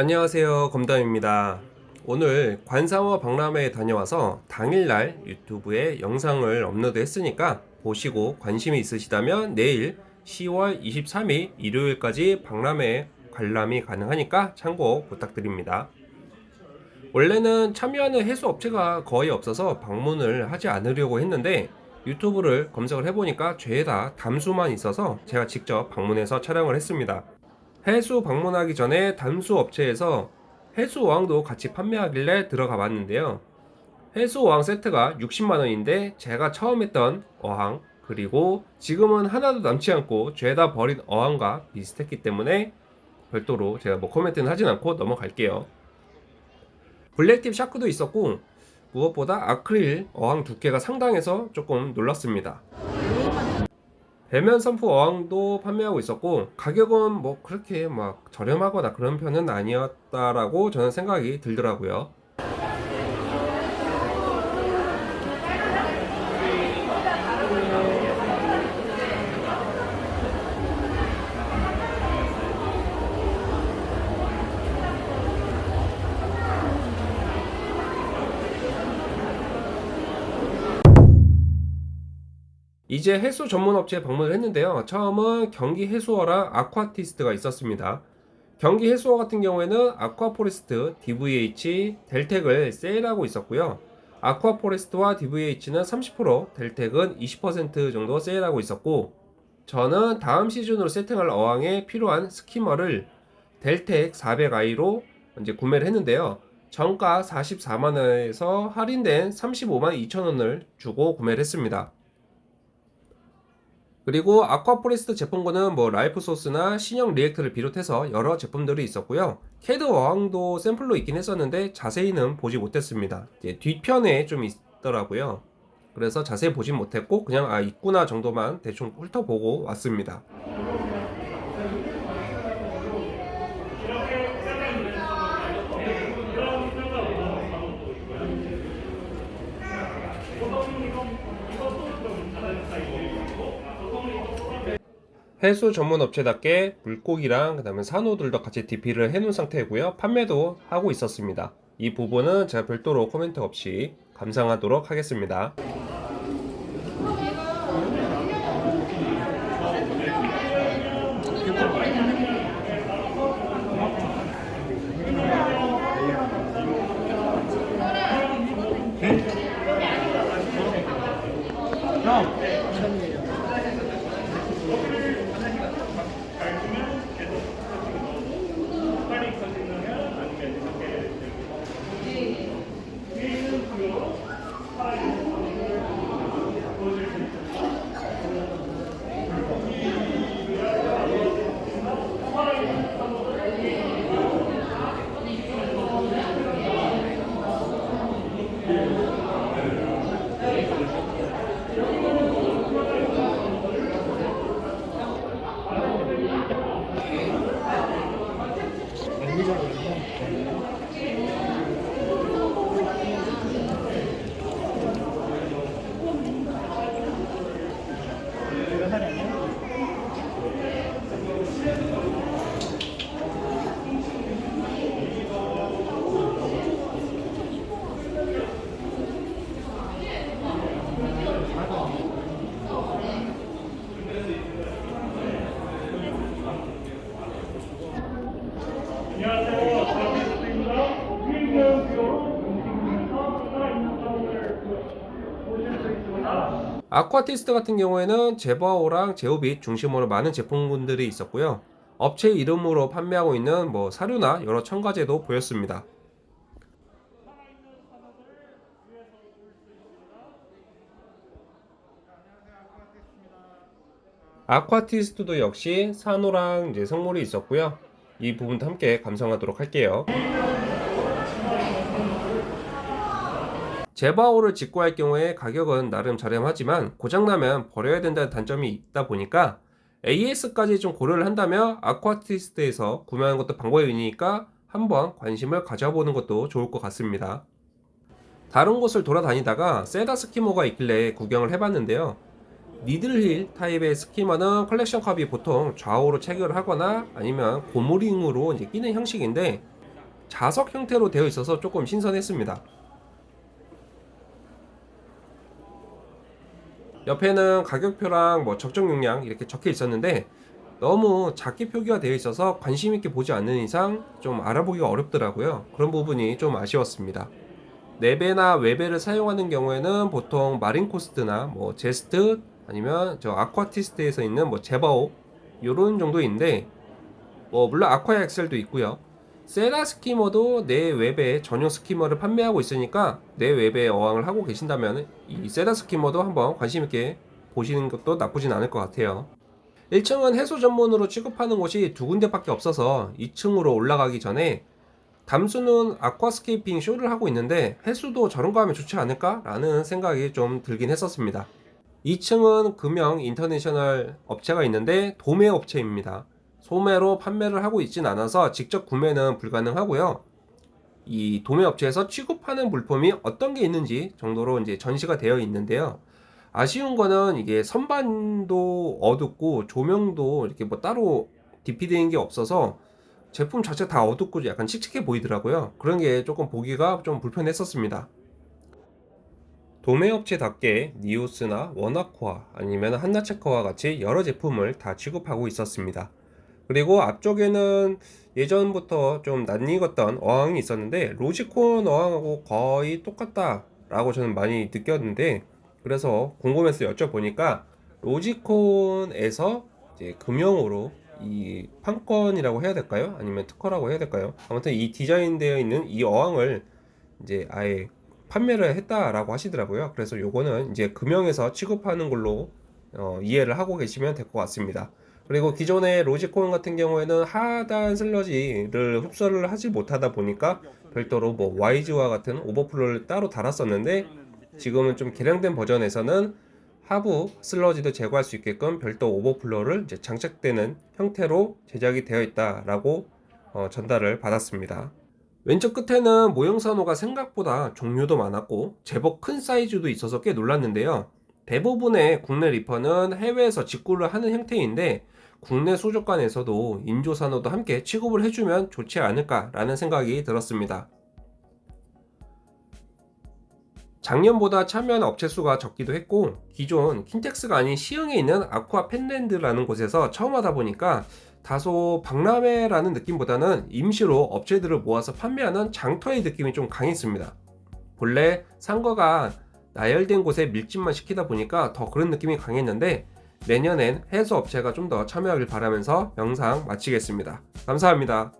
안녕하세요. 검담입니다. 오늘 관상어 박람회에 다녀와서 당일날 유튜브에 영상을 업로드 했으니까 보시고 관심이 있으시다면 내일 10월 23일 일요일까지 박람회 관람이 가능하니까 참고 부탁드립니다. 원래는 참여하는 해수업체가 거의 없어서 방문을 하지 않으려고 했는데 유튜브를 검색을 해보니까 죄다 담수만 있어서 제가 직접 방문해서 촬영을 했습니다 해수 방문하기 전에 담수 업체에서 해수 어항도 같이 판매하길래 들어가 봤는데요. 해수 어항 세트가 60만원인데 제가 처음 했던 어항 그리고 지금은 하나도 남지 않고 죄다 버린 어항과 비슷했기 때문에 별도로 제가 뭐 코멘트는 하진 않고 넘어갈게요. 블랙팁 샤크도 있었고 무엇보다 아크릴 어항 두께가 상당해서 조금 놀랐습니다 배면 선프 어항도 판매하고 있었고 가격은 뭐 그렇게 막 저렴하거나 그런 편은 아니었다라고 저는 생각이 들더라고요 이제 해수 전문 업체에 방문을 했는데요. 처음은 경기 해수어랑 아쿠아티스트가 있었습니다. 경기 해수어 같은 경우에는 아쿠아포레스트, DVH, 델텍을 세일하고 있었고요. Aquaforest와 DVH는 30%, Deltec은 20% 정도 세일하고 있었고 저는 다음 시즌으로 세팅할 어항에 필요한 skimmer를 Deltec 400i로 이제 구매를 했는데요. 정가 44만원에서 할인된 35만 2천원을 주고 구매를 했습니다. 그리고 Aquaforest 제품군은 뭐 Life Source나 신형 reactor를 비롯해서 여러 제품들이 있었고요. CADE 어항도 샘플로 있긴 했었는데 자세히는 보지 못했습니다. 뒤편에 좀 있더라고요. 그래서 자세히 보진 못했고 그냥 아 있구나 정도만 대충 훑어보고 왔습니다. 해수 전문 업체답게 물고기랑 그 다음에 산호들도 같이 DP를 해놓은 상태고요. 판매도 하고 있었습니다. 이 부분은 제가 별도로 코멘트 없이 감상하도록 하겠습니다 아쿠아티스트 같은 경우에는 제바오랑 제오빛 중심으로 많은 제품군들이 있었고요. 업체 이름으로 판매하고 있는 뭐 사료나 여러 첨가제도 보였습니다. 아쿠아티스트도 역시 산호랑 이제 성물이 있었고요 이 부분도 함께 감상하도록 할게요. Jebao를 직구할 경우에 가격은 나름 저렴하지만 고장나면 버려야 된다는 단점이 있다 보니까 AS까지 좀 고려를 한다면 아쿠아티스트에서 구매하는 것도 방법이니까 한번 관심을 가져보는 것도 좋을 것 같습니다. 다른 곳을 돌아다니다가 Sera skimmer가 있길래 구경을 해봤는데요 needle wheel 타입의 skimmer는 컬렉션 컵이 보통 좌우로 체결을 하거나 아니면 고무링으로 이제 끼는 형식인데 자석 형태로 되어 있어서 조금 신선했습니다. 옆에는 가격표랑 뭐 적정 용량 이렇게 적혀 있었는데 너무 작게 표기가 되어 있어서 관심 있게 보지 않는 이상 좀 알아보기가 어렵더라고요. 그런 부분이 좀 아쉬웠습니다. 내배나 외배를 사용하는 경우에는 보통 Marine Coast나 뭐 Zest 아니면 저 아쿠아티스트에서 있는 뭐 Jebao 요런 정도인데 뭐 물론 Aqua Excel도 있고요. Sera skimmer도 내외배 전용 skimmer를 판매하고 있으니까 내외배 어항을 하고 계신다면 이 Sera skimmer도 한번 관심 있게 보시는 것도 나쁘진 않을 것 같아요. 1층은 해수 전문으로 취급하는 곳이 두 군데 밖에 없어서 2층으로 올라가기 전에 담수는 aquascaping 쇼를 하고 있는데 해수도 저런 거 하면 좋지 않을까? 라는 생각이 좀 들긴 했었습니다. 2층은 금영 인터내셔널 업체가 있는데 도매 업체입니다. 소매로 판매를 하고 있진 않아서 직접 구매는 불가능하고요. 이 도매 업체에서 취급하는 물품이 어떤 게 있는지 정도로 이제 전시가 되어 있는데요. 아쉬운 거는 이게 선반도 어둡고 조명도 이렇게 뭐 따로 디피되는 게 없어서 제품 자체 다 어둡고 약간 칙칙해 보이더라고요. 그런 게 조금 보기가 좀 불편했었습니다. 도매업체답게 니오스나 워낙코아 아니면 한나체커와 같이 여러 제품을 다 취급하고 있었습니다. 그리고 앞쪽에는 예전부터 좀 낯익었던 어항이 있었는데 로지콘 어항하고 거의 똑같다 라고 저는 많이 느꼈는데 그래서 궁금해서 여쭤보니까 로지콘에서 이제 금형으로 이 판권이라고 해야 될까요? 아니면 특허라고 해야 될까요? 아무튼 이 디자인되어 있는 이 어항을 이제 아예 판매를 했다라고 하시더라고요. 그래서 요거는 이제 금형에서 취급하는 걸로 어, 이해를 하고 계시면 될 것 같습니다. 그리고 기존의 로지콘 같은 경우에는 하단 슬러지를 흡수를 하지 못하다 보니까 별도로 뭐 와이즈와 같은 오버플로를 따로 달았었는데 지금은 좀 개량된 버전에서는 하부 슬러지도 제거할 수 있게끔 별도 오버플로를 이제 장착되는 형태로 제작이 되어 있다라고 어, 전달을 받았습니다. 왼쪽 끝에는 모형산호가 생각보다 종류도 많았고 제법 큰 사이즈도 있어서 꽤 놀랐는데요. 대부분의 국내 리퍼는 해외에서 직구를 하는 형태인데 국내 수족관에서도 인조산호도 함께 취급을 해주면 좋지 않을까 라는 생각이 들었습니다. 작년보다 참여한 업체 수가 적기도 했고 기존 킨텍스가 아닌 시흥에 있는 아쿠아 펜랜드라는 곳에서 처음 하다 보니까 다소 박람회라는 느낌보다는 임시로 업체들을 모아서 판매하는 장터의 느낌이 좀 강했습니다. 본래 상거가 나열된 곳에 밀집만 시키다 보니까 더 그런 느낌이 강했는데 내년엔 해수 업체가 좀 더 참여하길 바라면서 영상 마치겠습니다. 감사합니다.